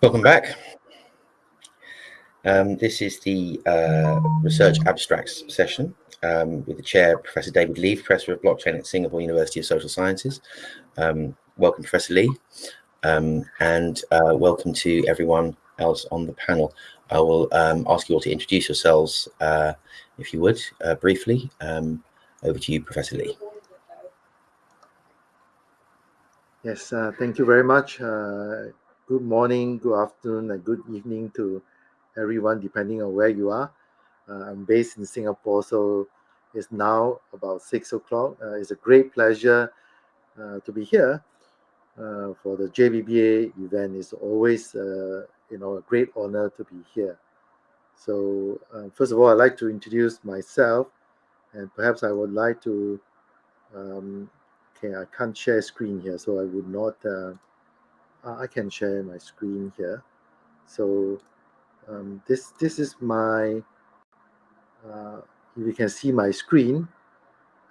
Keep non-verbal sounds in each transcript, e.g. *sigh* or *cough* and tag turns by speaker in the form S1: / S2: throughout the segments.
S1: Welcome back. Um, this is the uh, research abstracts session um, with the chair, Professor David Lee, Professor of Blockchain at Singapore University of Social Sciences. Um, welcome, Professor Lee, um, and uh, welcome to everyone else on the panel. I will um, ask you all to introduce yourselves, uh, if you would, uh, briefly. Um, over to you, Professor Lee.
S2: Yes, uh, thank you very much. Good morning, good afternoon, and good evening to everyone, depending on where you are. Uh, I'm based in Singapore, so it's now about six o'clock. Uh, it's a great pleasure uh, to be here uh, for the JBBA event. It's always, uh, you know, a great honor to be here. So uh, first of all, I'd like to introduce myself, and perhaps I would like to. Um, okay, I can't share screen here, so I would not I can share my screen here. So um, this this is my, uh, you can see my screen.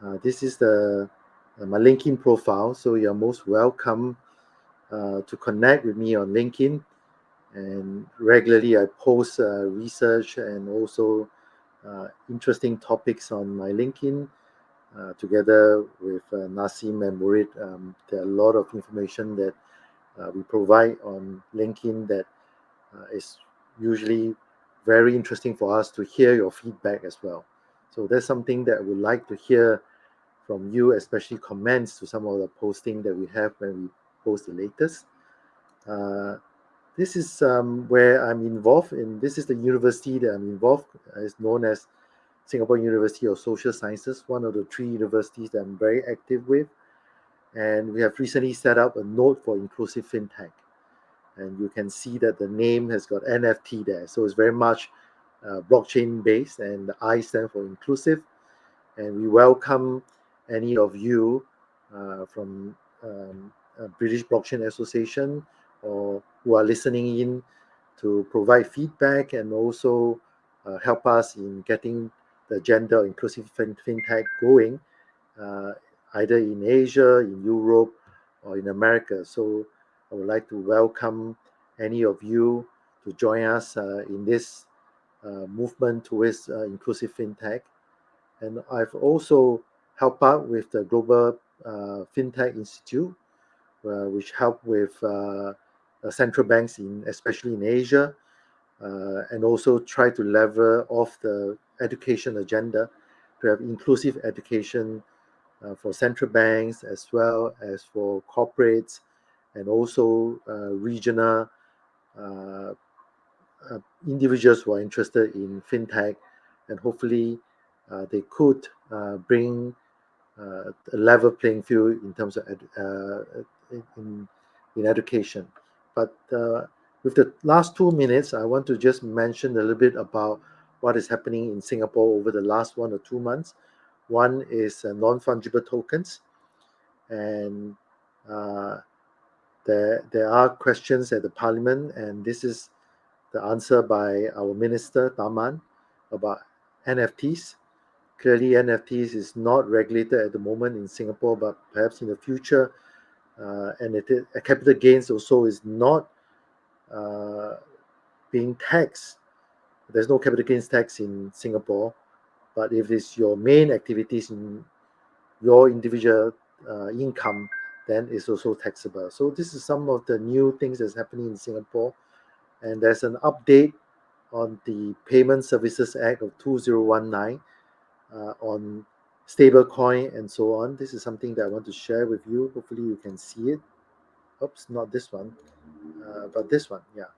S2: Uh, this is the uh, my LinkedIn profile. So you're most welcome uh, to connect with me on LinkedIn. And regularly I post uh, research and also interesting topics on my LinkedIn. together with Naseem and Murid, um, there are a lot of information that uh, we provide on LinkedIn that uh, is usually very interesting for us to hear your feedback as well. So that's something that we would like to hear from you, especially comments to some of the posting that we have when we post the latest. Uh, this is um, where I'm involved in. This is the university that I'm involved. Uh, it's known as Singapore University of Social Sciences, one of the three universities that I'm very active with. And we have recently set up a node for inclusive fintech. And you can see that the name has got NFT there. So it's very much uh, blockchain based, and the I stand for inclusive. And we welcome any of you uh, from um, British Blockchain Association or who are listening in to provide feedback and also uh, help us in getting the gender inclusive fintech going uh, either in Asia, in Europe, or in America. So I would like to welcome any of you to join us uh, in this uh, movement towards uh, inclusive fintech. And I've also helped out with the Global uh, Fintech Institute, uh, which help with uh, central banks in especially in Asia, and also try to lever off the education agenda to have inclusive education uh, for central banks as well as for corporates and also uh, regional uh, individuals who are interested in fintech and hopefully they could bring a level playing field in terms of in, in education. But with the last two minutes, I want to just mention a little bit about what is happening in Singapore over the last one or two months. One is uh, non-fungible tokens, and uh, there there are questions at the parliament, and this is the answer by our minister Tharman about NFTs. Clearly, NFTs is not regulated at the moment in Singapore, but perhaps in the future, uh, and it, capital gains also is not uh, being taxed. There's no capital gains tax in Singapore, but if it's your main activities in your individual uh, income, then it's also taxable. So this is some of the new things that's happening in Singapore. And there's an update on the Payment Services Act of 2019 uh, on stablecoin and so on. This is something that I want to share with you. Hopefully you can see it. Oops, not this one, uh, but this one, yeah.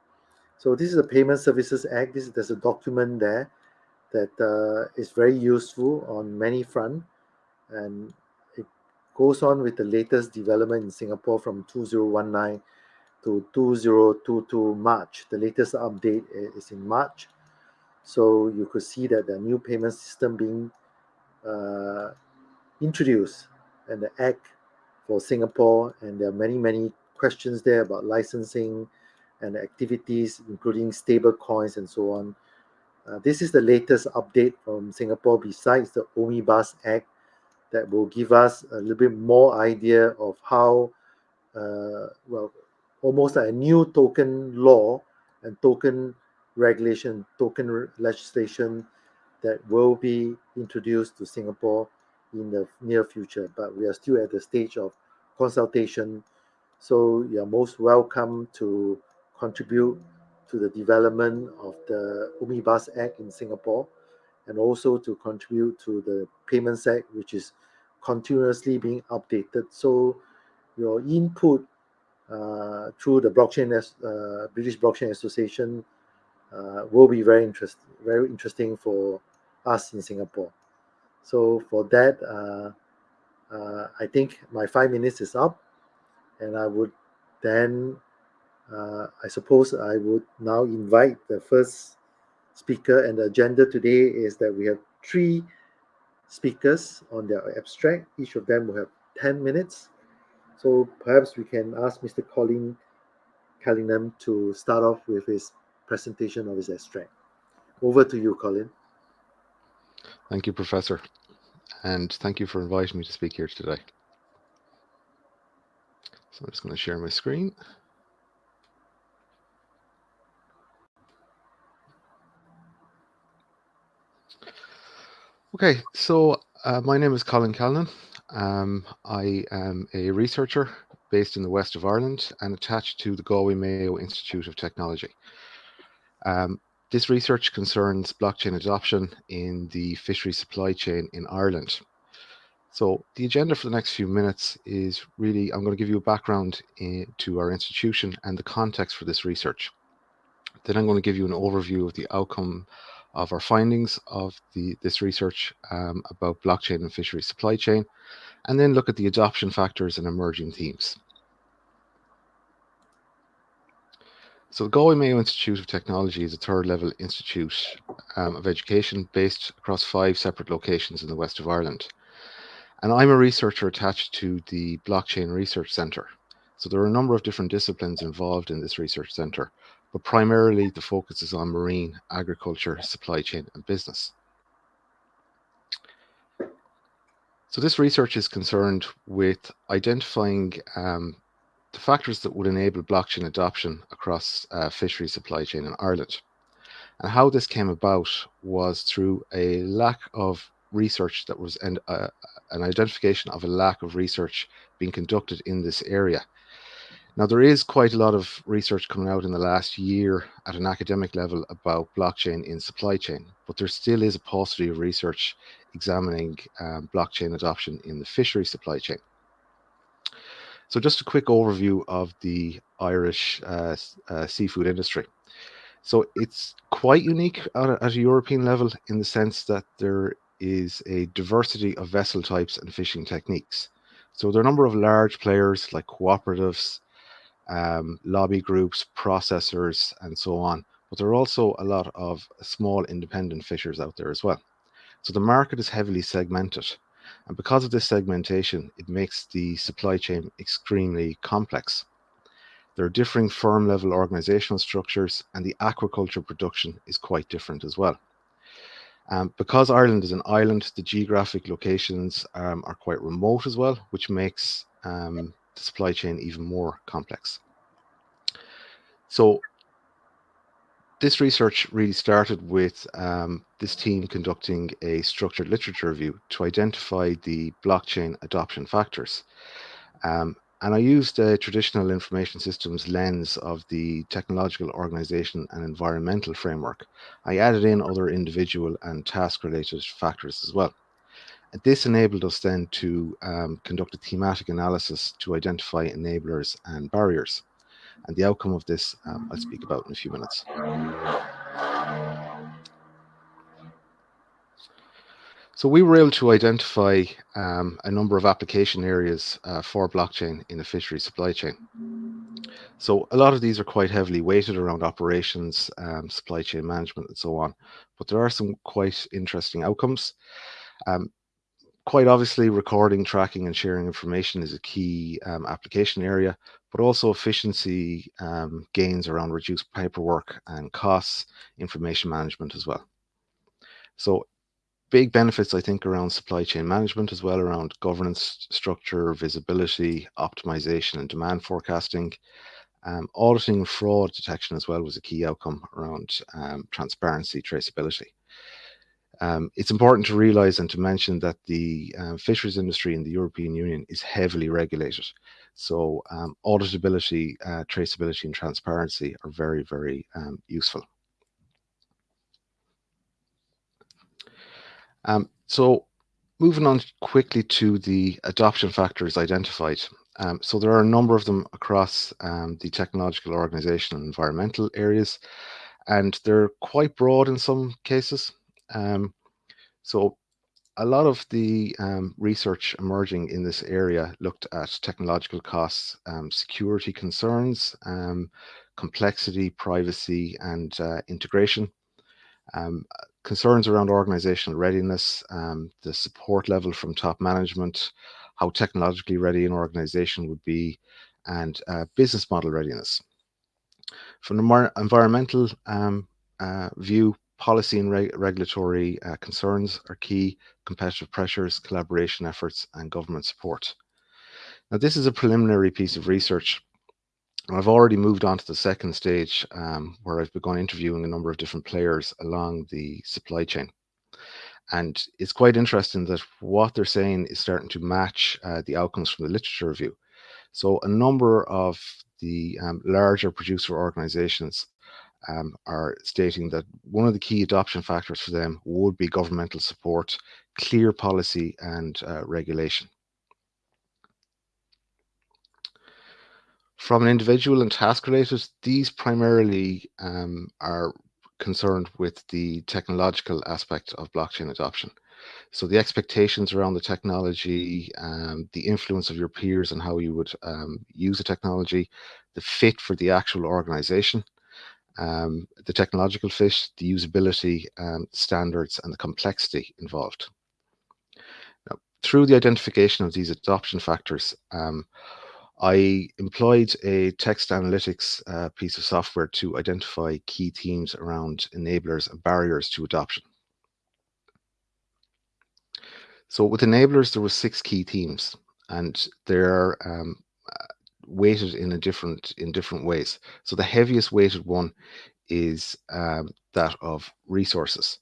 S2: So this is the Payment Services Act. This is, there's a document there that uh, is very useful on many front and it goes on with the latest development in Singapore from 2019 to 2022 March. The latest update is in March. So you could see that the new payment system being uh, introduced and the act for Singapore and there are many, many questions there about licensing and activities, including stable coins and so on. Uh, this is the latest update from Singapore besides the Omnibus Act that will give us a little bit more idea of how, uh, well, almost like a new token law and token regulation, token legislation that will be introduced to Singapore in the near future. But we are still at the stage of consultation. So you are most welcome to contribute to the development of the Omnibus Act in Singapore and also to contribute to the Payments Act, which is continuously being updated. So your input uh, through the blockchain uh, British Blockchain Association uh, will be very interesting, very interesting for us in Singapore. So for that, uh, uh, I think my five minutes is up, and I would then, uh, I suppose, I would now invite the first speaker. And the agenda today is that we have three speakers on their abstract. Each of them will have 10 minutes. So perhaps we can ask Mr. Colin Callingham to start off with his presentation of his abstract. Over to you, Colin.
S3: Thank you, Professor. And thank you for inviting me to speak here today. So I'm just going to share my screen. Okay, so uh, my name is Colin Callan. Um, I am a researcher based in the west of Ireland and attached to the Galway Mayo Institute of Technology. Um, this research concerns blockchain adoption in the fishery supply chain in Ireland. So the agenda for the next few minutes is really, I'm going to give you a background in, to our institution and the context for this research. Then I'm going to give you an overview of the outcome of our findings of the, this research um, about blockchain and fishery supply chain, and then look at the adoption factors and emerging themes. So the Galway Mayo Institute of Technology is a third level institute um, of education based across five separate locations in the west of Ireland. And I'm a researcher attached to the Blockchain Research Centre. So there are a number of different disciplines involved in this research centre, but primarily the focus is on marine, agriculture, supply chain and business. So this research is concerned with identifying um, the factors that would enable blockchain adoption across uh, fishery supply chain in Ireland. And how this came about was through a lack of research that was and uh, an identification of a lack of research being conducted in this area. Now, there is quite a lot of research coming out in the last year at an academic level about blockchain in supply chain, but there still is a paucity of research examining um, blockchain adoption in the fishery supply chain. So just a quick overview of the Irish uh, uh, seafood industry. So it's quite unique at a, at a, European level in the sense that there is a diversity of vessel types and fishing techniques. So there are a number of large players like cooperatives, um, lobby groups, processors, and so on. But there are also a lot of small independent fishers out there as well. So the market is heavily segmented. And because of this segmentation, it makes the supply chain extremely complex. There are differing firm level organizational structures and the aquaculture production is quite different as well. Um, because Ireland is an island, the geographic locations um, are quite remote as well, which makes um, the supply chain even more complex. So this research really started with um, this team conducting a structured literature review to identify the blockchain adoption factors. Um, and I used a traditional information systems lens of the technological organization and environmental framework. I added in other individual and task related factors as well. This enabled us then to um, conduct a thematic analysis to identify enablers and barriers. And the outcome of this um, I'll speak about in a few minutes. So we were able to identify um, a number of application areas uh, for blockchain in the fishery supply chain. So a lot of these are quite heavily weighted around operations, um, supply chain management, and so on. But there are some quite interesting outcomes. Um, quite obviously, recording, tracking, and sharing information is a key um, application area, but also efficiency um, gains around reduced paperwork and costs, information management as well. So big benefits, I think, around supply chain management as well, around governance structure, visibility, optimization, and demand forecasting. Um, auditing fraud detection as well was a key outcome around um, transparency, traceability. Um, it's important to realize and to mention that the uh, fisheries industry in the European Union is heavily regulated. So um, auditability, uh, traceability and transparency are very, very um, useful. Um, so moving on quickly to the adoption factors identified. Um, so there are a number of them across um, the technological organizational, and environmental areas, and they're quite broad in some cases. Um, so a lot of the um, research emerging in this area looked at technological costs, um, security concerns, um, complexity, privacy, and uh, integration. Um, concerns around organizational readiness, um, the support level from top management, how technologically ready an organization would be, and uh, business model readiness. From the environmental um, uh, view, policy and reg regulatory uh, concerns are key, competitive pressures, collaboration efforts, and government support. Now, this is a preliminary piece of research. I've already moved on to the second stage um, where I've begun interviewing a number of different players along the supply chain. And it's quite interesting that what they're saying is starting to match uh, the outcomes from the literature review. So a number of the um, larger producer organizations um, are stating that one of the key adoption factors for them would be governmental support, clear policy and uh, regulation. From an individual and task related, these primarily um, are concerned with the technological aspect of blockchain adoption. So the expectations around the technology, um, the influence of your peers and how you would um, use the technology, the fit for the actual organization, um, the technological fit, the usability um, standards and the complexity involved. Now, through the identification of these adoption factors, um, I employed a text analytics uh, piece of software to identify key themes around enablers and barriers to adoption. So with enablers, there were six key themes, and they're um, weighted in a different in different ways. So the heaviest weighted one is um, that of resources.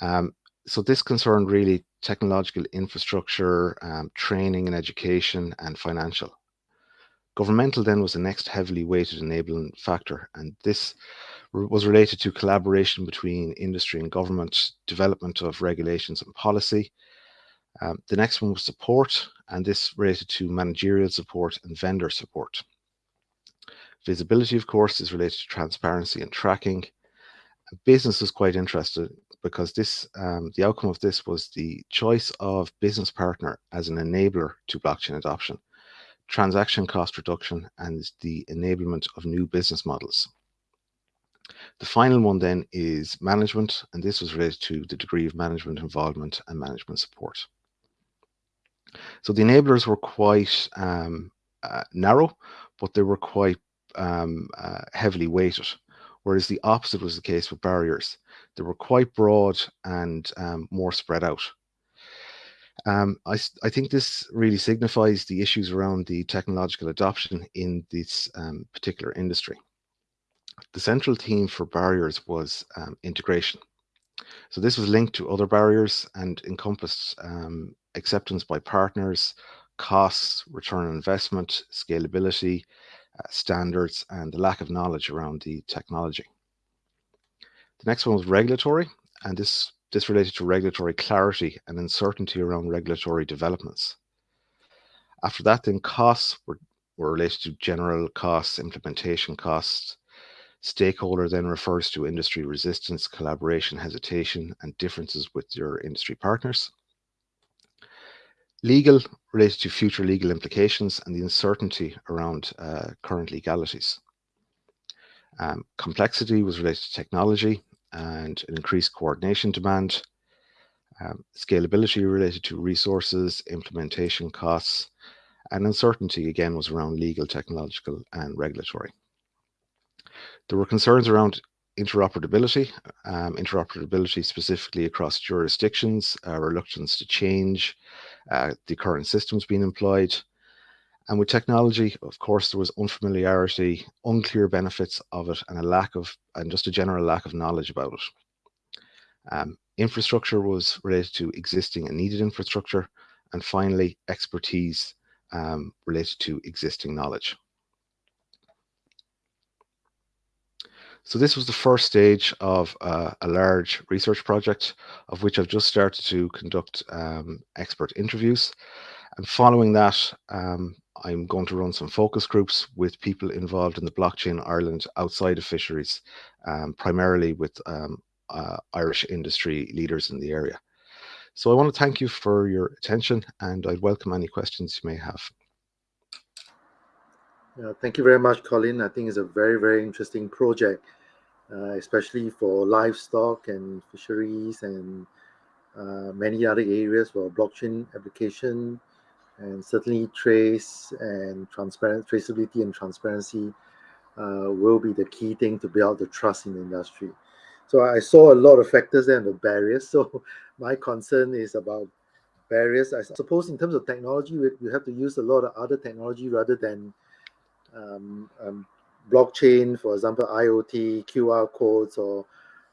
S3: Um, so this concerned really technological infrastructure, um, training and education, and financial. Governmental then was the next heavily weighted enabling factor, and this was related to collaboration between industry and government, development of regulations and policy. Um, the next one was support, and this related to managerial support and vendor support. Visibility, of course, is related to transparency and tracking. Business was quite interested because this, um, the outcome of this was the choice of business partner as an enabler to blockchain adoption transaction cost reduction, and the enablement of new business models. The final one then is management, and this was related to the degree of management involvement and management support. So the enablers were quite um, uh, narrow, but they were quite um, uh, heavily weighted, whereas the opposite was the case with barriers. They were quite broad and um, more spread out. Um, I, I think this really signifies the issues around the technological adoption in this um, particular industry. The central theme for barriers was um, integration. So this was linked to other barriers and encompassed um, acceptance by partners, costs, return on investment, scalability, uh, standards, and the lack of knowledge around the technology. The next one was regulatory, and this this related to regulatory clarity and uncertainty around regulatory developments. After that, then costs were, were related to general costs, implementation costs. Stakeholder then refers to industry resistance, collaboration, hesitation, and differences with your industry partners. Legal related to future legal implications and the uncertainty around uh, current legalities. Um, complexity was related to technology, and an increased coordination demand, um, scalability related to resources, implementation costs, and uncertainty again was around legal, technological, and regulatory. There were concerns around interoperability, um, interoperability specifically across jurisdictions, uh, reluctance to change, uh, the current systems being employed, And with technology, of course, there was unfamiliarity, unclear benefits of it, and a lack of, and just a general lack of knowledge about it. Um, infrastructure was related to existing and needed infrastructure, and finally, expertise um, related to existing knowledge. So this was the first stage of uh, a large research project of which I've just started to conduct um, expert interviews. And following that, um, I'm going to run some focus groups with people involved in the blockchain Ireland outside of fisheries, um, primarily with um, uh, Irish industry leaders in the area. So I want to thank you for your attention and I'd welcome any questions you may have.
S2: Yeah, thank you very much, Colin. I think it's a very, very interesting project, uh, especially for livestock and fisheries and uh, many other areas for blockchain application and certainly trace and transparent traceability and transparency uh, will be the key thing to build the trust in the industry. So I saw a lot of factors there and the barriers. *laughs* So my concern is about barriers. I suppose in terms of technology, we, we have to use a lot of other technology rather than um, um, blockchain, for example, IoT, QR codes, or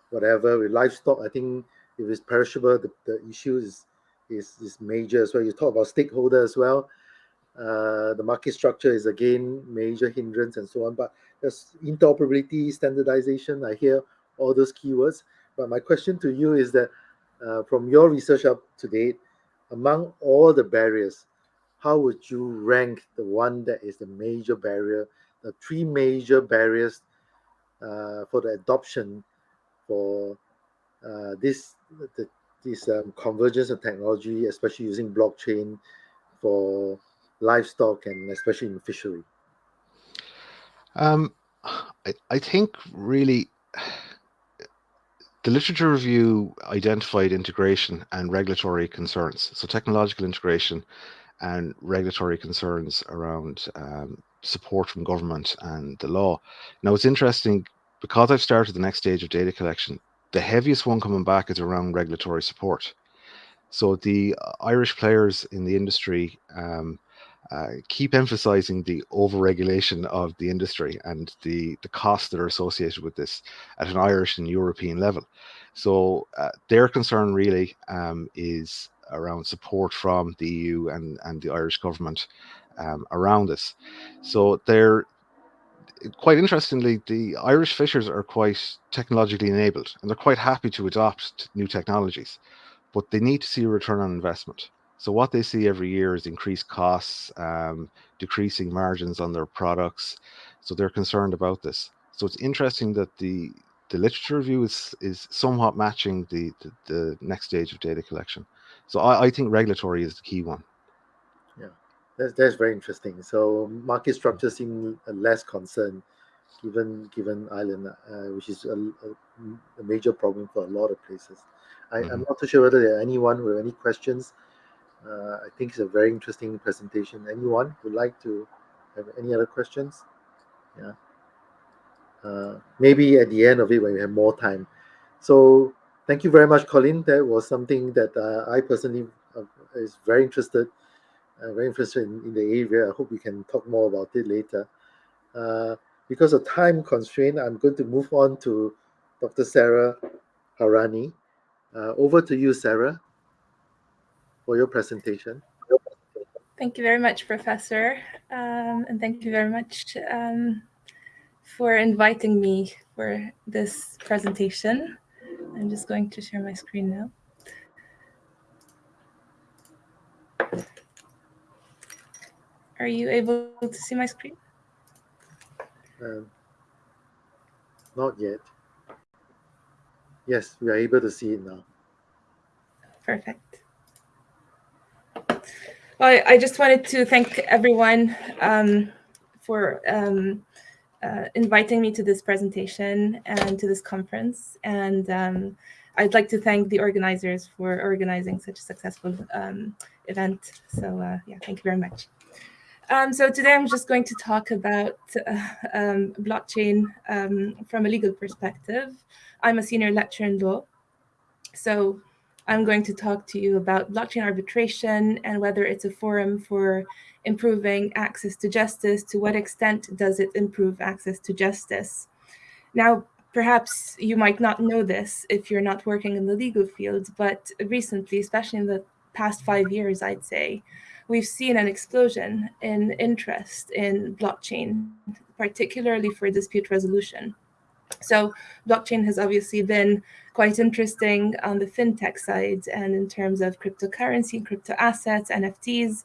S2: whatever. With livestock, I think if it's perishable, the, the issue is, is, is major as well. You talk about stakeholder as well. Uh, the market structure is again major hindrance and so on. But there's interoperability, standardization. I hear all those keywords. But my question to you is that uh, from your research up to date, among all the barriers, how would you rank the one that is the major barrier, three major barriers uh, for the adoption for uh, this the, this um, convergence of technology, especially using blockchain for livestock and especially in fishery?
S3: Um, I, I think really the literature review identified integration and regulatory concerns. So technological integration and regulatory concerns around um, support from government and the law. Now it's interesting because I've started the next stage of data collection, the heaviest one coming back is around regulatory support. So the Irish players in the industry um, uh, keep emphasizing the overregulation of the industry and the, the costs that are associated with this at an Irish and European level. So uh, their concern really um, is around support from the EU and, and the Irish government um, around this. So they're quite interestingly, the Irish fishers are quite technologically enabled and they're quite happy to adopt new technologies, but they need to see a return on investment. So what they see every year is increased costs, um, decreasing margins on their products. So they're concerned about this. So it's interesting that the the literature review is is somewhat matching the, the, the next stage of data collection. So I, I think regulatory is the key one.
S2: That's, that's very interesting. So market structure seem less concerned given given Ireland, uh, which is a, a, major problem for a lot of places. I, am mm-hmm. not too sure whether there are anyone with any questions. Uh, I think it's a very interesting presentation. Anyone would like to have any other questions? Yeah. Uh, maybe at the end of it when we have more time. So thank you very much, Colin. That was something that uh, I personally uh, is very interested, uh, very interested in, in, the area. I hope we can talk more about it later. Uh, because of time constraint, I'm going to move on to Dr. Sarah Hourani. Uh, over to you, Sarah, for your presentation.
S4: Thank you very much, Professor. Um, and thank you very much um, for inviting me for this presentation. I'm just going to share my screen now. Are you able to see my screen?
S2: Um, not yet. Yes, we are able to see it now.
S4: Perfect. Well, I just wanted to thank everyone um, for um, uh, inviting me to this presentation and to this conference. And um, I'd like to thank the organizers for organizing such a successful um, event. So uh, yeah, thank you very much. Um, so today I'm just going to talk about uh, um, blockchain um, from a legal perspective. I'm a senior lecturer in law. So I'm going to talk to you about blockchain arbitration and whether it's a forum for improving access to justice, to what extent does it improve access to justice. Now, perhaps you might not know this if you're not working in the legal field, but recently, especially in the past five years, I'd say, we've seen an explosion in interest in blockchain, particularly for dispute resolution. So blockchain has obviously been quite interesting on the fintech side and in terms of cryptocurrency, crypto assets, NFTs.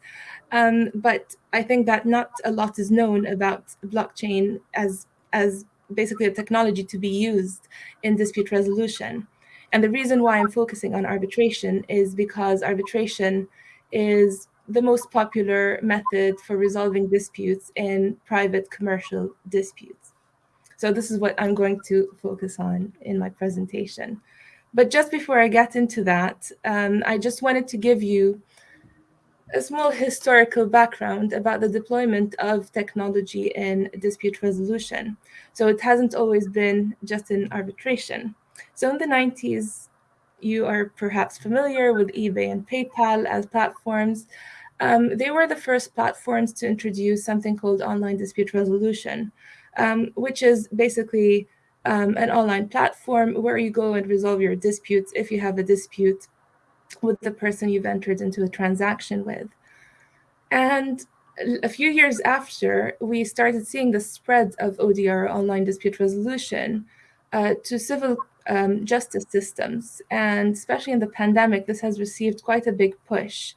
S4: Um, but I think that not a lot is known about blockchain as, as basically a technology to be used in dispute resolution. And the reason why I'm focusing on arbitration is because arbitration is the most popular method for resolving disputes in private commercial disputes. So this is what I'm going to focus on in my presentation. But just before I get into that, um, I just wanted to give you a small historical background about the deployment of technology in dispute resolution. So it hasn't always been just in arbitration. So in the 90s, you are perhaps familiar with eBay and PayPal as platforms. Um, they were the first platforms to introduce something called online dispute resolution, um, which is basically um, an online platform where you go and resolve your disputes if you have a dispute with the person you've entered into a transaction with. And a few years after, we started seeing the spread of ODR, online dispute resolution, uh, to civil um, justice systems. And especially in the pandemic, this has received quite a big push.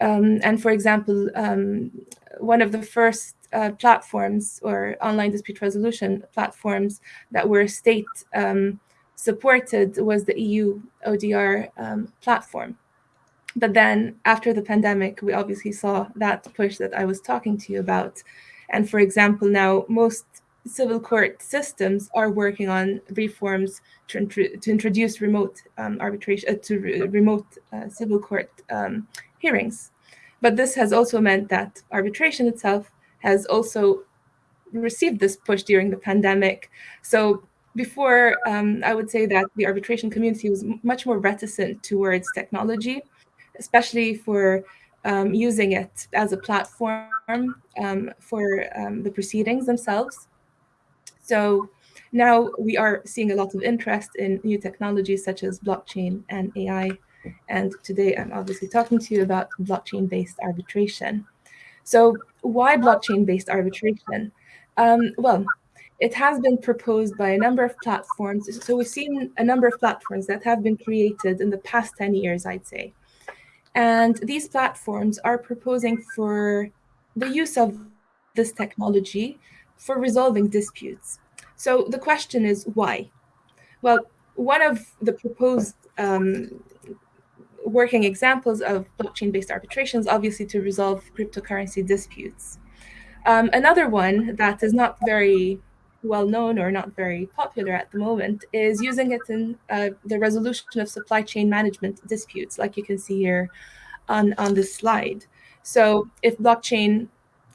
S4: Um, and for example, um, one of the first uh, platforms or online dispute resolution platforms that were state um, supported was the EU ODR um, platform. But then after the pandemic, we obviously saw that push that I was talking to you about. And for example, now most civil court systems are working on reforms to, to introduce remote um, arbitration, uh, to re remote uh, civil court um, hearings. But this has also meant that arbitration itself has also received this push during the pandemic. So before, um, I would say that the arbitration community was much more reticent towards technology, especially for um, using it as a platform um, for um, the proceedings themselves. So now we are seeing a lot of interest in new technologies such as blockchain and AI. And today I'm obviously talking to you about blockchain-based arbitration. So why blockchain-based arbitration? Um, well, it has been proposed by a number of platforms. So we've seen a number of platforms that have been created in the past 10 years, I'd say. And these platforms are proposing for the use of this technology for resolving disputes. So the question is why? Well, one of the proposed um, working examples of blockchain-based arbitrations, obviously to resolve cryptocurrency disputes. Um, another one that is not very well known or not very popular at the moment is using it in uh, the resolution of supply chain management disputes, like you can see here on, on this slide. So if blockchain,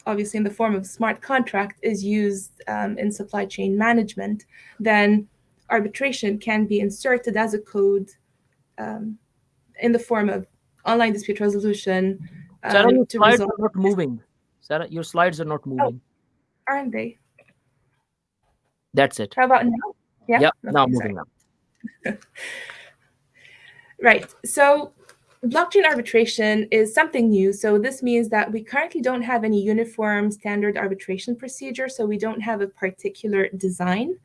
S4: obviously in the form of smart contract, is used um, in supply chain management, then arbitration can be inserted as a code um, in the form of online dispute resolution.
S5: Um, Sarah, your slides are not moving. Sarah, your slides are not moving.
S4: Oh, aren't they?
S5: That's it.
S4: How about now?
S5: Yeah, yeah okay, now moving *laughs* up.
S4: right. So blockchain arbitration is something new. So this means that we currently don't have any uniform standard arbitration procedure. So we don't have a particular design,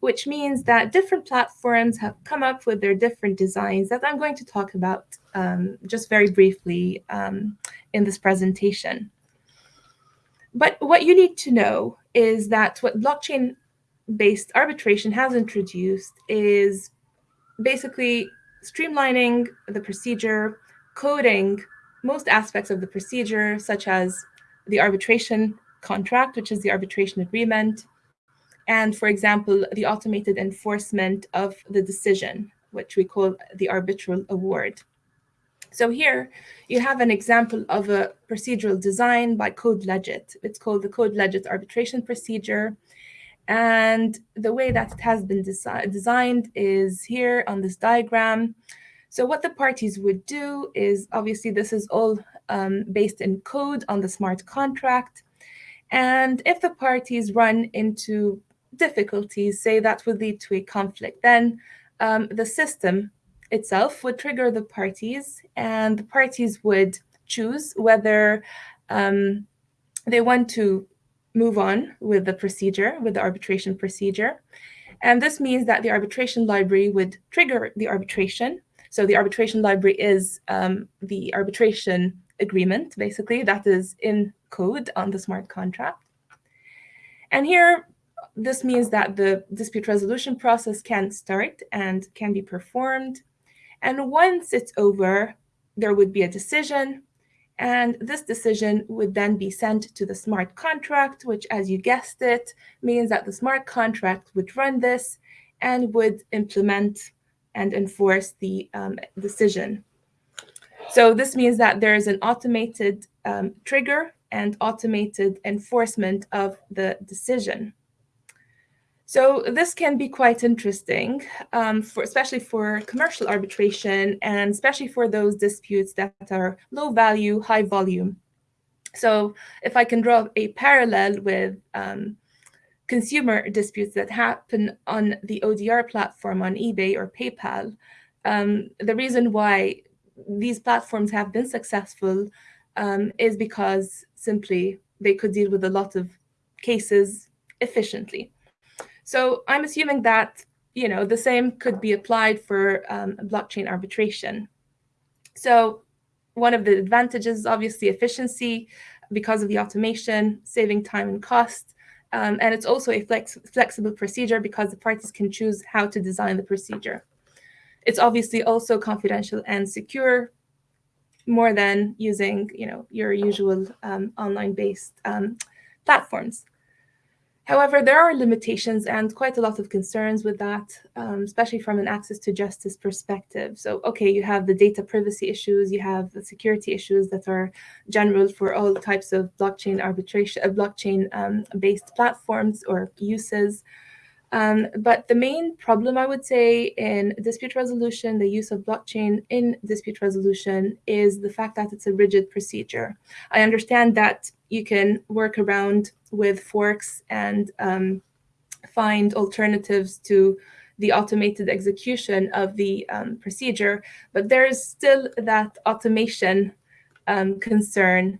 S4: which means that different platforms have come up with their different designs that I'm going to talk about um, just very briefly um, in this presentation. But what you need to know is that what blockchain-based arbitration has introduced is basically streamlining the procedure, coding most aspects of the procedure, such as the arbitration contract, which is the arbitration agreement, and, for example, the automated enforcement of the decision, which we call the arbitral award. So here you have an example of a procedural design by CodeLegit. It's called the CodeLegit arbitration procedure. And the way that it has been desi designed is here on this diagram. So what the parties would do is, obviously this is all um, based in code on the smart contract. And if the parties run into difficulties, say that would lead to a conflict, then um, the system itself would trigger the parties and the parties would choose whether um, they want to move on with the procedure, with the arbitration procedure. And this means that the arbitration library would trigger the arbitration. So the arbitration library is um, the arbitration agreement, basically, that is in code on the smart contract. And here, this means that the dispute resolution process can start and can be performed. And once it's over, there would be a decision and this decision would then be sent to the smart contract, which, as you guessed it, means that the smart contract would run this and would implement and enforce the um, decision. So this means that there is an automated um, trigger and automated enforcement of the decision. So this can be quite interesting, um, for, especially for commercial arbitration and especially for those disputes that are low value, high volume. So if I can draw a parallel with um, consumer disputes that happen on the ODR platform on eBay or PayPal, um, the reason why these platforms have been successful um, is because simply they could deal with a lot of cases efficiently. So I'm assuming that you know the same could be applied for um, blockchain arbitration. So one of the advantages obviously efficiency because of the automation, saving time and cost. Um, and it's also a flex flexible procedure because the parties can choose how to design the procedure. It's obviously also confidential and secure more than using you know, your usual um, online-based um, platforms. However, there are limitations and quite a lot of concerns with that, um, especially from an access to justice perspective. So, okay, you have the data privacy issues, you have the security issues that are general for all types of blockchain arbitration, uh, blockchain-based um, platforms or uses. Um, but the main problem, I would say, in dispute resolution, the use of blockchain in dispute resolution is the fact that it's a rigid procedure. I understand that you can work around with forks and um, find alternatives to the automated execution of the um, procedure, but there is still that automation um, concern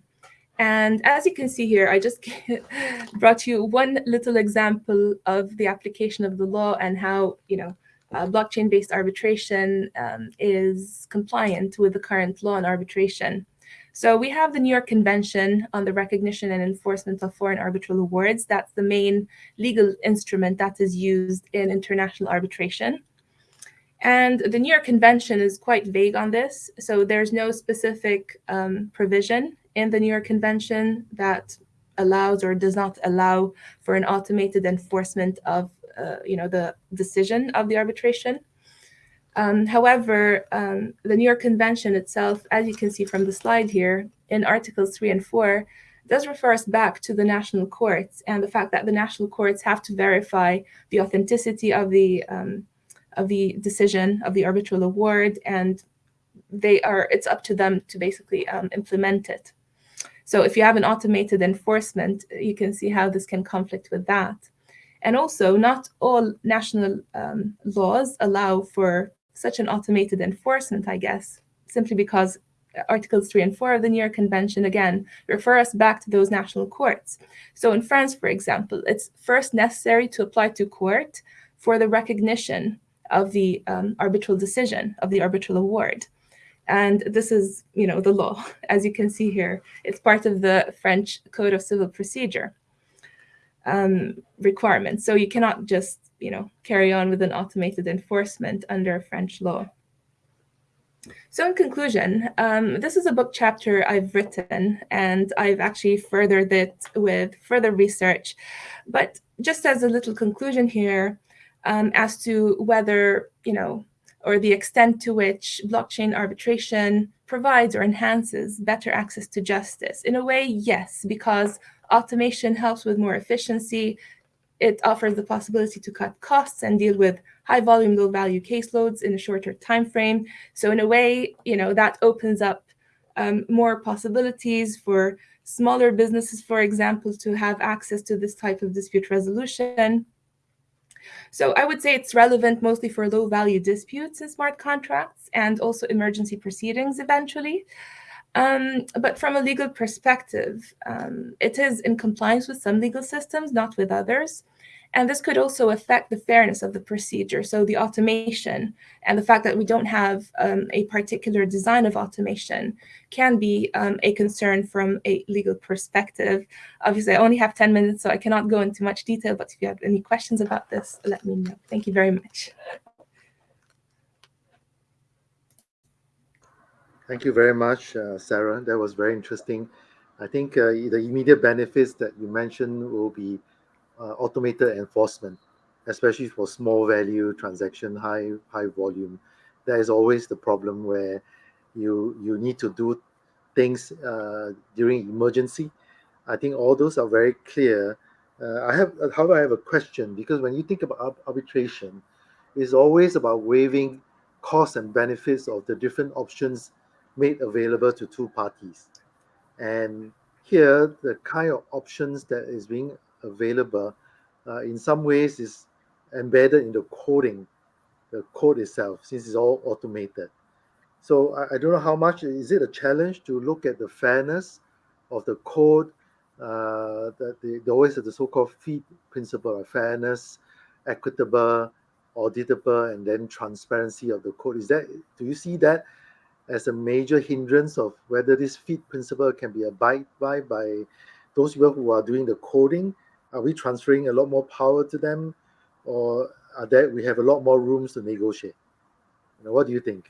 S4: and as you can see here, I just *laughs* brought you one little example of the application of the law and how, you know, uh, blockchain-based arbitration um, is compliant with the current law on arbitration. So we have the New York Convention on the Recognition and Enforcement of Foreign Arbitral Awards. That's the main legal instrument that is used in international arbitration. And the New York Convention is quite vague on this. So there's no specific um, provision in the New York Convention that allows or does not allow for an automated enforcement of uh, you know, the decision of the arbitration. Um, however, um, the New York Convention itself, as you can see from the slide here, in Articles 3 and 4, does refer us back to the national courts and the fact that the national courts have to verify the authenticity of the um, of the decision of the arbitral award, and they are it's up to them to basically um, implement it. So if you have an automated enforcement, you can see how this can conflict with that. And also, not all national um, laws allow for such an automated enforcement, I guess, simply because Articles 3 and 4 of the New York Convention, again, refer us back to those national courts. So in France, for example, it's first necessary to apply to court for the recognition of the um, arbitral decision, of the arbitral award. And this is, you know, the law. *laughs* As you can see here, it's part of the French Code of Civil Procedure um, requirements. So you cannot just, you know, carry on with an automated enforcement under French law. So in conclusion, um, this is a book chapter I've written, and I've actually furthered it with further research. But just as a little conclusion here, um, as to whether, you know, or the extent to which blockchain arbitration provides or enhances better access to justice. In a way, yes, because automation helps with more efficiency. It offers the possibility to cut costs and deal with high volume, low value caseloads in a shorter time frame. So in a way, you know, that opens up um, more possibilities for smaller businesses, for example, to have access to this type of dispute resolution. So I would say it's relevant mostly for low value disputes in smart contracts and also emergency proceedings eventually. Um, but from a legal perspective, um, it is in compliance with some legal systems, not with others. And this could also affect the fairness of the procedure. So the automation and the fact that we don't have um, a particular design of automation can be um, a concern from a legal perspective. Obviously, I only have 10 minutes, so I cannot go into much detail, but if you have any questions about this, let me know. Thank you very much.
S2: Thank you very much, uh, Sarah. That was very interesting. I think uh, the immediate benefits that you mentioned will be uh, automated enforcement, especially for small value transaction, high high volume. There is always the problem where you you need to do things uh, during emergency. I think all those are very clear. Uh, I have, however, I have a question because when you think about arbitration, it's always about weighing costs and benefits of the different options made available to two parties. And here, the kind of options that is being available uh, in some ways is embedded in the coding, the code itself, since it's all automated. So I, I don't know how much, is it a challenge to look at the fairness of the code, uh, that the, the always have the so-called FEAT principle of fairness, equitable, auditable, and then transparency of the code. Is that, do you see that as a major hindrance of whether this FEAT principle can be abided by by those people who are doing the coding? Are we transferring a lot more power to them, or are there we have a lot more rooms to negotiate? You know, what do you think?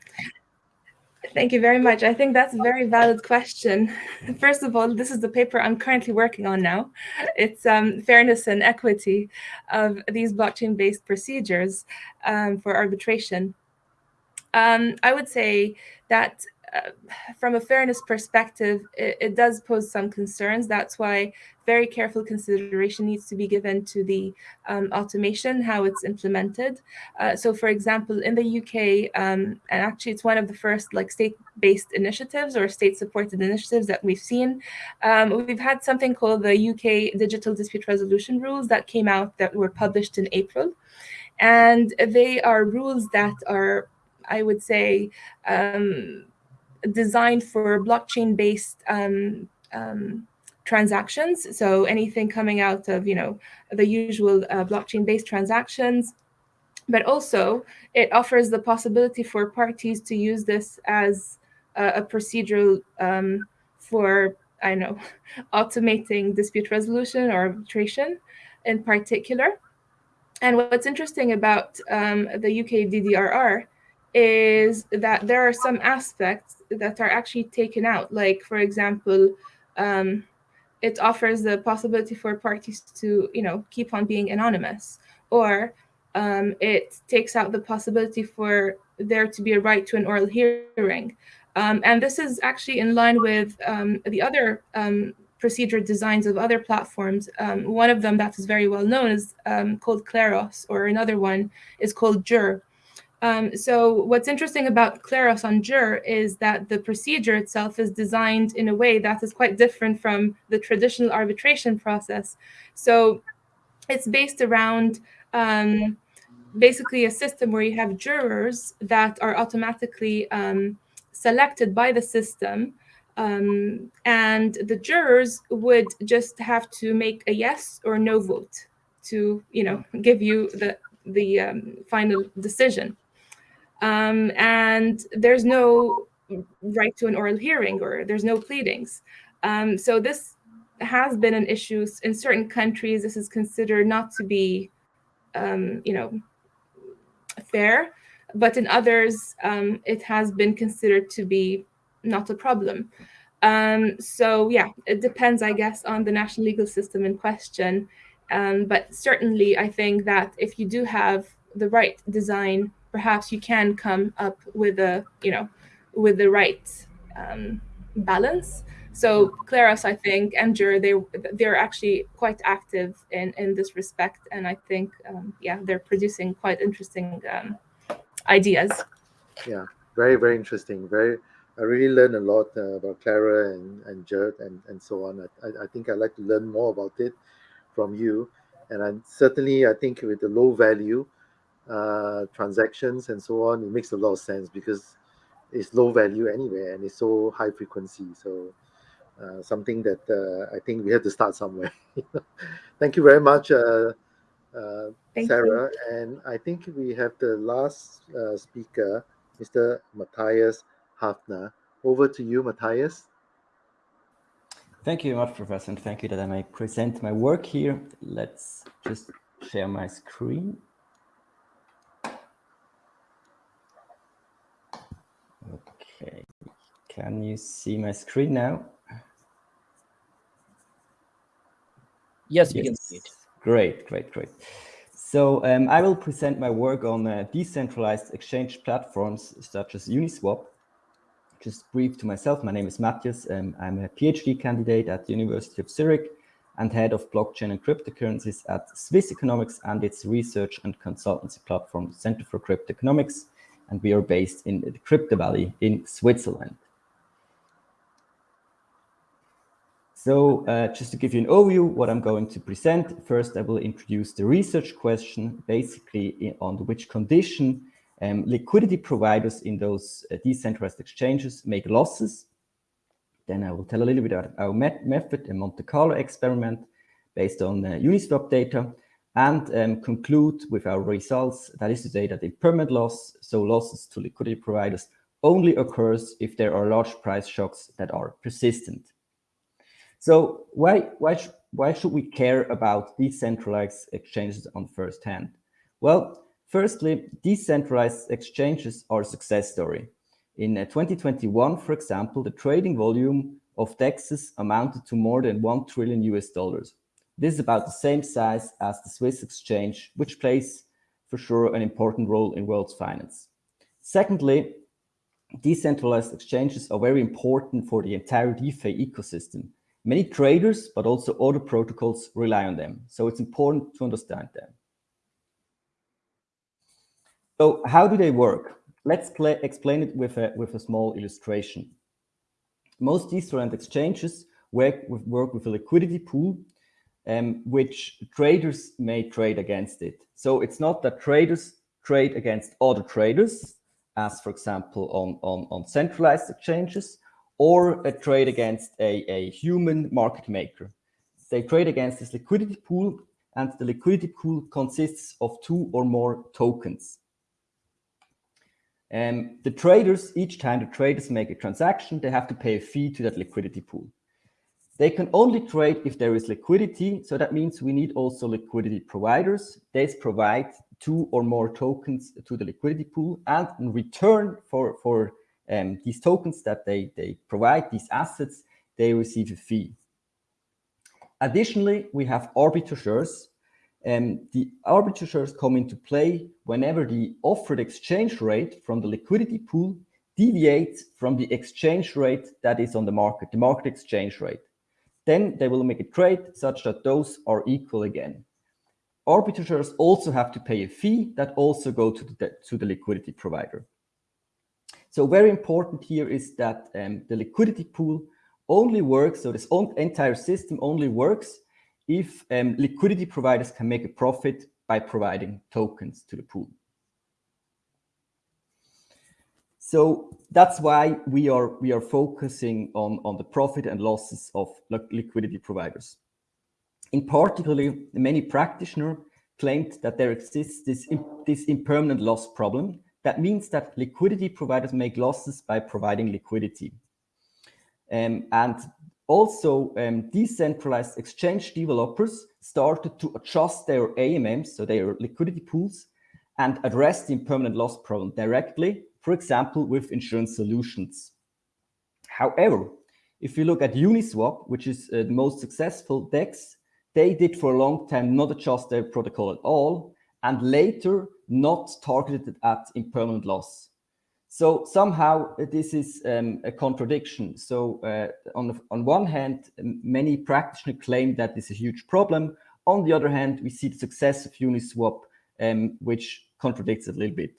S4: Thank you very much. I think that's a very valid question. *laughs* First of all, this is the paper I'm currently working on now. It's um, fairness and equity of these blockchain-based procedures um, for arbitration. Um, I would say that from a fairness perspective, it, it, does pose some concerns. That's why very careful consideration needs to be given to the um, automation, how it's implemented. Uh, so for example, in the UK, um, and actually it's one of the first like state-based initiatives or state-supported initiatives that we've seen, um, we've had something called the UK Digital Dispute Resolution Rules that came out that were published in April. And they are rules that are I would say, um, designed for blockchain-based um, um, transactions. So anything coming out of, you know, the usual uh, blockchain-based transactions, but also it offers the possibility for parties to use this as a, a procedural um, for, I know, *laughs* automating dispute resolution or arbitration in particular. And what's interesting about um, the UK DDRR is that there are some aspects that are actually taken out. Like, for example, um, it offers the possibility for parties to, you know, keep on being anonymous, or um, it takes out the possibility for there to be a right to an oral hearing. Um, and this is actually in line with um, the other um, procedure designs of other platforms. Um, one of them that is very well known is called Kleros, or another one is called Jur. Um, so what's interesting about Kleros on Jur is that the procedure itself is designed in a way that is quite different from the traditional arbitration process. So it's based around um, basically a system where you have jurors that are automatically um, selected by the system um, and the jurors would just have to make a yes or no vote to, you know, give you the the um, final decision. Um, and there's no right to an oral hearing or there's no pleadings. Um, so this has been an issue in certain countries. This is considered not to be, um, you know, fair, but in others, um, it has been considered to be not a problem. Um, so yeah, it depends, I guess, on the national legal system in question. Um, but certainly, I think that if you do have the right design perhaps you can come up with a, you know, with the right um, balance So Kleros, I think, and Jur, they they're actually quite active in in this respect, and I think, um, yeah, they're producing quite interesting um, ideas.
S2: Yeah, very very interesting. Very, I really learned a lot uh, about Clara and and Gert and and so on. I, I think I'd like to learn more about it from you, and I, certainly I think with the low value uh, transactions and so on, it makes a lot of sense because it's low value anyway and it's so high frequency. So uh, something that uh, I think we have to start somewhere. *laughs* Thank you very much, uh, uh Sarah. You. And I think we have the last uh, speaker, Mr. Matthias Hafner. Over to you, Matthias.
S6: Thank you very much, Professor, and thank you that I may present my work here. Let's just share my screen. Okay, can you see my screen now?
S5: Yes, we yes. can see it.
S6: Great, great, great. So um, I will present my work on uh, decentralized exchange platforms such as Uniswap. Just brief to myself, my name is Matthias. Um, I'm a PhD candidate at the University of Zurich and head of blockchain and cryptocurrencies at Swiss Economics and its research and consultancy platform Center for Crypto Economics. And we are based in the Crypto Valley in Switzerland. So uh, just to give you an overview, what I'm going to present, first I will introduce the research question, basically on which condition um, liquidity providers in those uh, decentralized exchanges make losses. Then I will tell a little bit about our met method, a Monte Carlo experiment based on uh, Uniswap data, and um, conclude with our results. That is to say that impermanent loss, so losses to liquidity providers, only occurs if there are large price shocks that are persistent. So why, why, sh why should we care about decentralized exchanges on first hand? Well, firstly, decentralized exchanges are a success story. In uh, 2021, for example, the trading volume of DEXs amounted to more than 1 trillion US dollars. This is about the same size as the Swiss exchange, which plays for sure an important role in world's finance. Secondly, decentralized exchanges are very important for the entire DeFi ecosystem. Many traders, but also other protocols rely on them. So it's important to understand them. So how do they work? Let's explain it with a, with a small illustration. Most decentralized exchanges work with, work with a liquidity pool, um, which traders may trade against it. So it's not that traders trade against other traders, as for example on, on, on centralized exchanges, or a trade against a, a human market maker. They trade against this liquidity pool and the liquidity pool consists of two or more tokens. And the traders, each time the traders make a transaction, they have to pay a fee to that liquidity pool. They can only trade if there is liquidity. So that means we need also liquidity providers. They provide two or more tokens to the liquidity pool. And in return for, for um, these tokens that they, they provide, these assets, they receive a fee. Additionally, we have arbitrageurs. Um, the arbitrageurs come into play whenever the offered exchange rate from the liquidity pool deviates from the exchange rate that is on the market, the market exchange rate. Then they will make a trade such that those are equal again. Arbitrageurs also have to pay a fee that also go to the, to the liquidity provider. So very important here is that um, the liquidity pool only works, so this entire system only works if um, liquidity providers can make a profit by providing tokens to the pool. So that's why we are we are focusing on on the profit and losses of liquidity providers. In particular, many practitioners claimed that there exists this this impermanent loss problem that means that liquidity providers make losses by providing liquidity. Um, and also um, decentralized exchange developers started to adjust their AMMs, so their liquidity pools, and address the impermanent loss problem directly, for example, with insurance solutions. However, if you look at Uniswap, which is uh, the most successful DEX, they did for a long time not adjust their protocol at all, and later not targeted at impermanent loss. So somehow uh, this is um, a contradiction. So uh, on, on one hand, many practitioners claim that this is a huge problem. On the other hand, we see the success of Uniswap, um, which contradicts a little bit.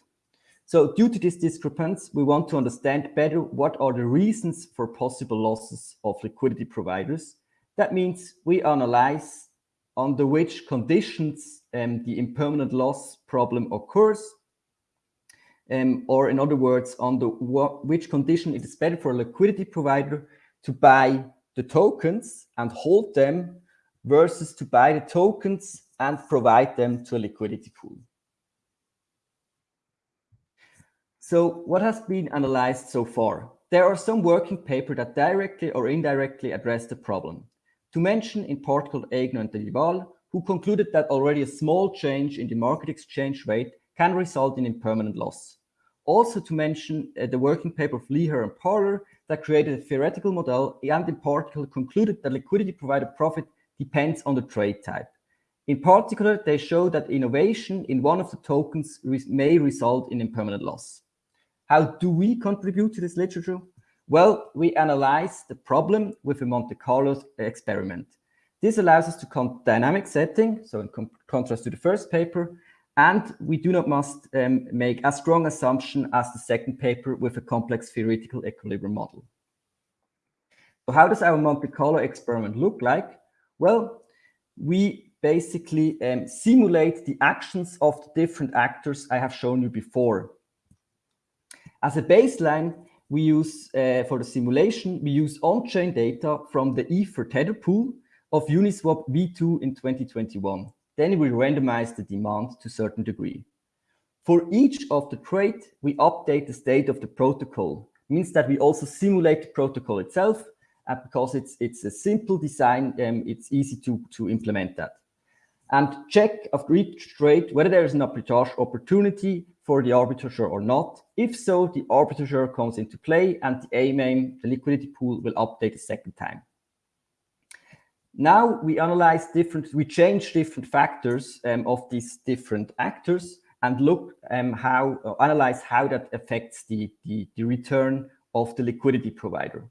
S6: So due to this discrepancy, we want to understand better what are the reasons for possible losses of liquidity providers. That means we analyze under which conditions um, the impermanent loss problem occurs, um, or in other words, under which condition it is better for a liquidity provider to buy the tokens and hold them versus to buy the tokens and provide them to a liquidity pool. So what has been analyzed so far? There are some working papers that directly or indirectly address the problem. To mention in particular Aigner and Dhaliwal, who concluded that already a small change in the market exchange rate can result in impermanent loss. Also to mention uh, the working paper of Lehar and Parlour that created a theoretical model and in particular concluded that liquidity provider profit depends on the trade type. In particular, they show that innovation in one of the tokens may result in impermanent loss. How do we contribute to this literature? Well, we analyze the problem with a Monte Carlo experiment. This allows us to count dynamic setting, so in contrast to the first paper, and we do not must um, make a strong assumption as the second paper with a complex theoretical equilibrium model. So how does our Monte Carlo experiment look like? Well, we basically um, simulate the actions of the different actors I have shown you before. As a baseline, we use uh, for the simulation, we use on-chain data from the Ether Tether pool of Uniswap V2 in 2021. Then we randomize the demand to a certain degree. For each of the trade, we update the state of the protocol. Means that we also simulate the protocol itself, and because it's it's a simple design, um, it's easy to to implement that. And check after each trade whether there is an arbitrage opportunity for the arbitrageur or not. If so, the arbitrageur comes into play and the AMAIM, the liquidity pool, will update a second time. Now we analyze different, we change different factors um, of these different actors and look um, how, uh, analyze how that affects the, the, the return of the liquidity provider.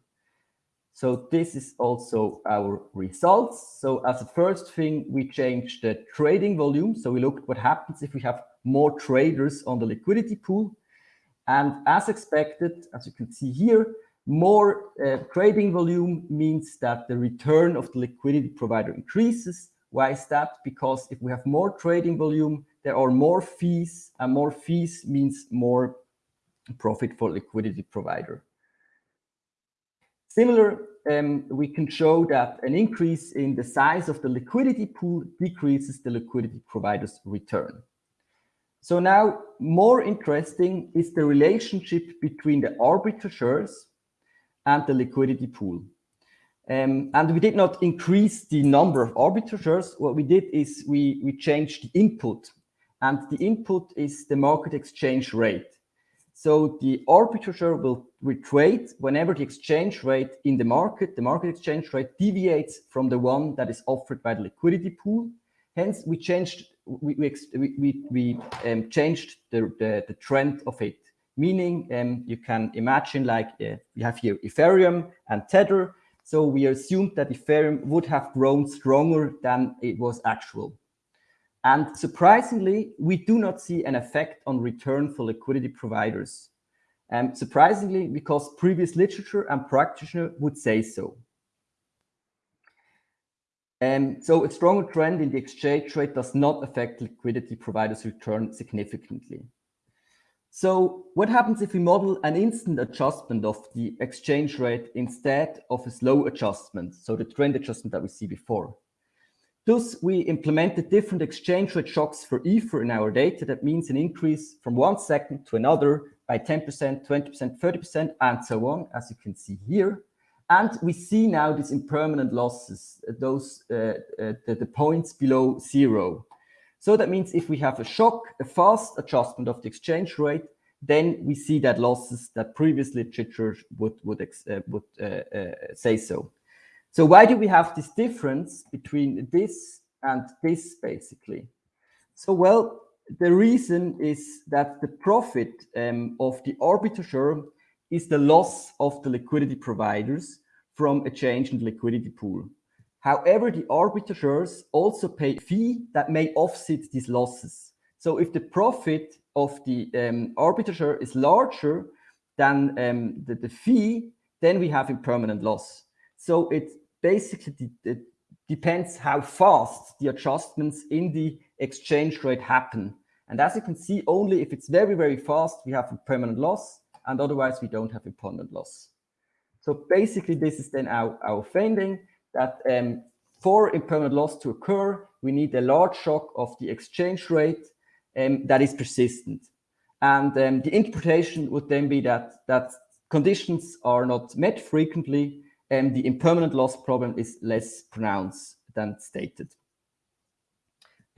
S6: So this is also our results. So as a first thing, we change the trading volume. So we look what happens if we have more traders on the liquidity pool. And as expected, as you can see here, more uh, trading volume means that the return of the liquidity provider increases. Why is that? Because if we have more trading volume, there are more fees, and more fees means more profit for liquidity provider. Similar, um, we can show that an increase in the size of the liquidity pool decreases the liquidity provider's return. So now more interesting is the relationship between the arbitrageurs and the liquidity pool. Um, and we did not increase the number of arbitrageurs. What we did is we, we changed the input and the input is the market exchange rate. So the arbitrageur will, will trade whenever the exchange rate in the market, the market exchange rate deviates from the one that is offered by the liquidity pool. Hence, we changed we we we, we um, changed the, the, the trend of it. Meaning, um, you can imagine like uh, we have here Ethereum and Tether. So we assumed that Ethereum would have grown stronger than it was actual. And surprisingly, we do not see an effect on return for liquidity providers. And um, surprisingly, because previous literature and practitioner would say so. Um, so a stronger trend in the exchange rate does not affect liquidity providers' return significantly. So what happens if we model an instant adjustment of the exchange rate instead of a slow adjustment, so the trend adjustment that we see before? Thus, we implemented different exchange rate shocks for Ether in our data. That means an increase from one second to another by 10%, 20%, 30%, and so on, as you can see here. And we see now these impermanent losses, those uh, uh, the, the, points below zero. So that means if we have a shock, a fast adjustment of the exchange rate, then we see that losses that previous literature would would uh, would uh, uh, say so. So why do we have this difference between this and this basically? So well, the reason is that the profit um, of the arbitrageur is the loss of the liquidity providers from a change in the liquidity pool. However, the arbitrageurs also pay a fee that may offset these losses. So if the profit of the um, arbitrageur is larger than um, the, the, fee, then we have impermanent loss. So it basically it depends how fast the adjustments in the exchange rate happen. And as you can see, only if it's very, very fast, we have a permanent loss, and otherwise we don't have a permanent loss. So basically, this is then our, our finding that um, for impermanent loss to occur, we need a large shock of the exchange rate um, that is persistent. And um, the interpretation would then be that, that conditions are not met frequently, and the impermanent loss problem is less pronounced than stated.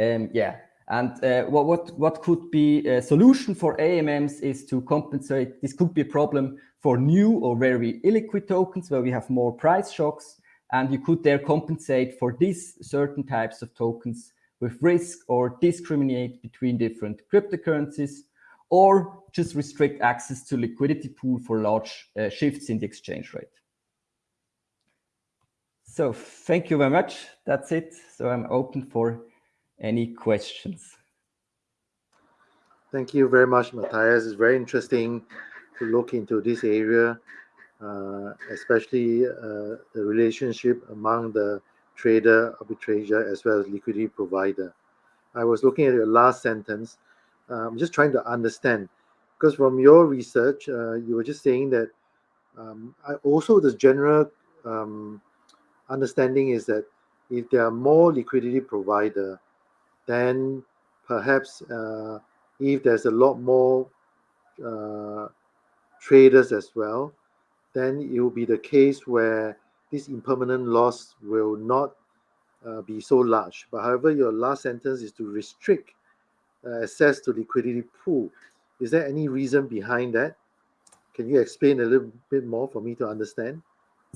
S6: Um, yeah, and uh, what, what, what could be a solution for AMMs is to compensate, this could be a problem for new or very illiquid tokens where we have more price shocks, and you could there compensate for these certain types of tokens with risk or discriminate between different cryptocurrencies or just restrict access to liquidity pool for large uh, shifts in the exchange rate. So thank you very much. That's it. So I'm open for any questions.
S2: Thank you very much, Matthias. It's very interesting to look into this area, especially uh, the relationship among the trader, arbitrator, as well as liquidity provider. I was looking at your last sentence. Uh, I'm just trying to understand, because from your research, uh, you were just saying that um, I, also the general um, understanding is that if there are more liquidity provider, then perhaps uh, if there's a lot more uh, traders as well, then it will be the case where this impermanent loss will not uh, be so large. But however, your last sentence is to restrict uh, access to liquidity pool. Is there any reason behind that? Can you explain a little bit more for me to understand?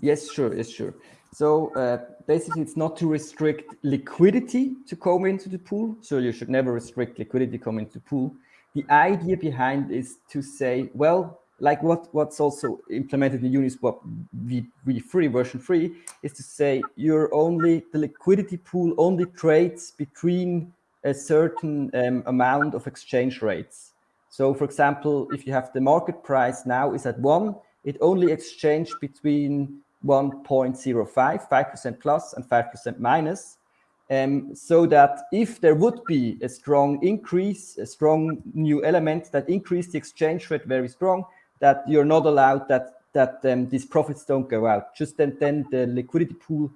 S6: Yes, sure, yes, sure. So uh, basically, it's not to restrict liquidity to come into the pool. So you should never restrict liquidity coming into pool. The idea behind is to say, well, like what, what's also implemented in Uniswap v, v3 version 3 is to say you're only the liquidity pool only trades between a certain um, amount of exchange rates. So for example, if you have the market price now is at one, it only exchanged between 1.05, 5% plus and 5% minus. Um, so that if there would be a strong increase, a strong new element that increase the exchange rate very strong, that you're not allowed that that um, these profits don't go out. Just then, then the liquidity pool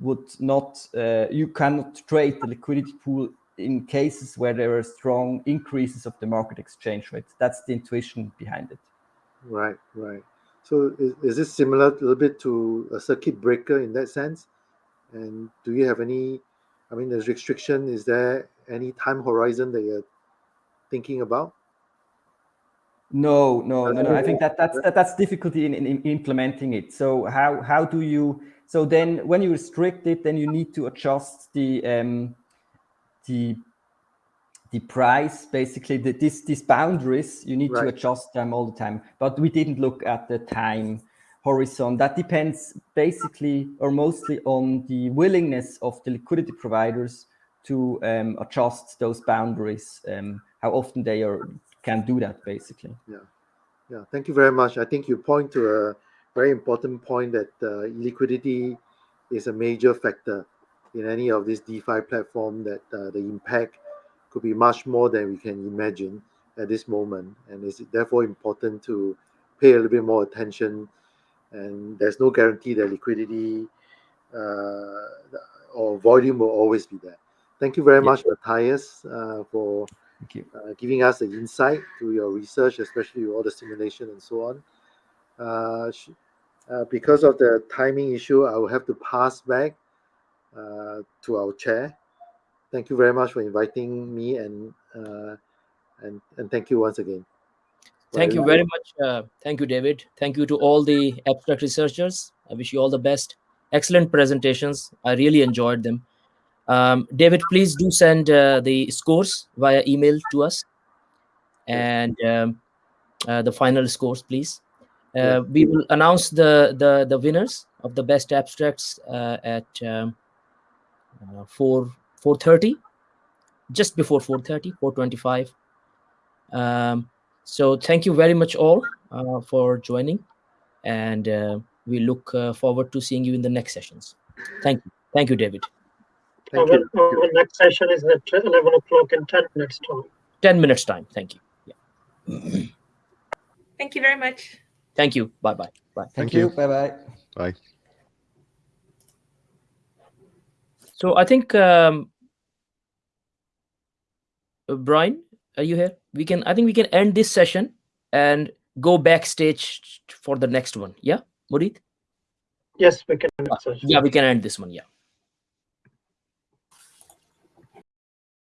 S6: would not, uh, you cannot trade the liquidity pool in cases where there are strong increases of the market exchange rate. That's the intuition behind it.
S2: Right, right. So is, is this similar a little bit to a circuit breaker in that sense? And do you have any, I mean, there's restriction, is there any time horizon that you're thinking about?
S6: No, no, no, no. I think that that's that, that's difficulty in, in, in implementing it. So how how do you? So then, when you restrict it, then you need to adjust the um, the the price, basically the, this, these boundaries, you need right. to adjust them all the time. But we didn't look at the time horizon. That depends basically or mostly on the willingness of the liquidity providers to um, adjust those boundaries, um, how often they are can do that basically.
S2: Yeah, yeah. Thank you very much. I think you point to a very important point that uh, liquidity is a major factor in any of these DeFi platform that uh, the impact could be much more than we can imagine at this moment. And it's therefore important to pay a little bit more attention. And there's no guarantee that liquidity uh, or volume will always be there. Thank you very yeah. much, Matthias, uh, for uh, giving us the insight to your research, especially with all the simulation and so on. Uh, uh, because of the timing issue, I will have to pass back uh, to our chair thank you very much for inviting me and uh, and and thank you once again.
S5: Thank you very much. Uh, thank you, David. Thank you to all the abstract researchers. I wish you all the best. Excellent presentations. I really enjoyed them. Um, David, please do send uh, the scores via email to us and um, uh, the final scores, please. Uh. We will announce the, the, the winners of the best abstracts uh, at um, uh, 4 4.30, just before 4.30, 4.25. Um, so thank you very much all uh, for joining and uh, we look uh, forward to seeing you in the next sessions. Thank you. Thank you, David.
S2: Thank
S7: our,
S2: you.
S7: Our next session is at 11 o'clock in 10 minutes time.
S5: 10 minutes time. Thank you.
S4: Thank you very much.
S5: Thank you. Bye bye. Bye.
S6: Thank,
S3: Thank
S6: you.
S3: you.
S6: Bye bye.
S3: Bye.
S5: So I think um, uh, Brian, are you here? We can. I think we can end this session and go backstage for the next one. Yeah, Murid.
S7: Yes, we can. answer.
S5: Yeah, we can end this one. Yeah.